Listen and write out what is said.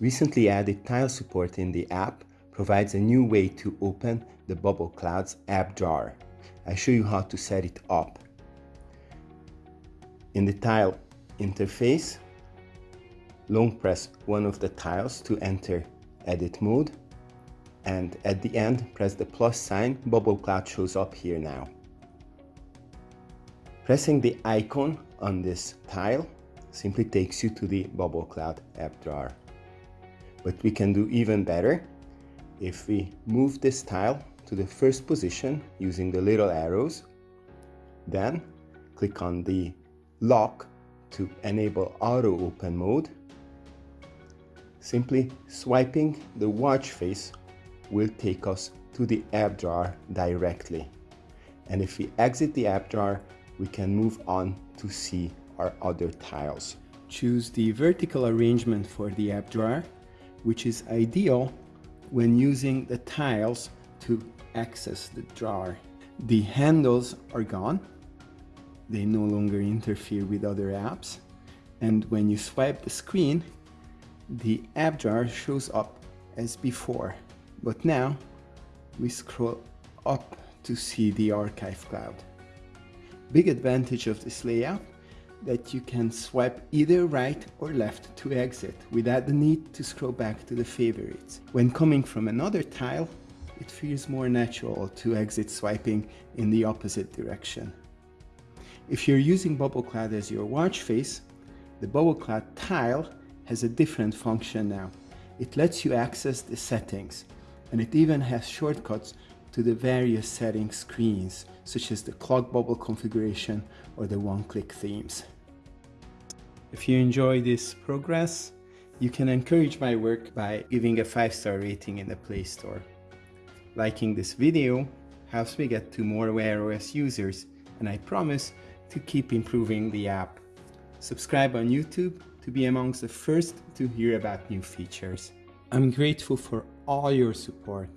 Recently added tile support in the app provides a new way to open the Bubble Clouds app drawer. I show you how to set it up. In the tile interface, long press one of the tiles to enter edit mode and at the end press the plus sign, Bubble Cloud shows up here now. Pressing the icon on this tile simply takes you to the Bubble Cloud app drawer. But we can do even better if we move this tile to the first position using the little arrows, then click on the lock to enable auto open mode. Simply swiping the watch face will take us to the app drawer directly. And if we exit the app drawer, we can move on to see our other tiles. Choose the vertical arrangement for the app drawer which is ideal when using the tiles to access the drawer. The handles are gone. They no longer interfere with other apps. And when you swipe the screen, the app drawer shows up as before. But now we scroll up to see the archive cloud. Big advantage of this layout that you can swipe either right or left to exit without the need to scroll back to the favorites. When coming from another tile, it feels more natural to exit swiping in the opposite direction. If you're using Bubble Cloud as your watch face, the Bubble Cloud tile has a different function now. It lets you access the settings, and it even has shortcuts to the various setting screens, such as the clock bubble configuration or the one-click themes. If you enjoy this progress, you can encourage my work by giving a 5-star rating in the Play Store. Liking this video helps me get to more Wear OS users, and I promise to keep improving the app. Subscribe on YouTube to be amongst the first to hear about new features. I'm grateful for all your support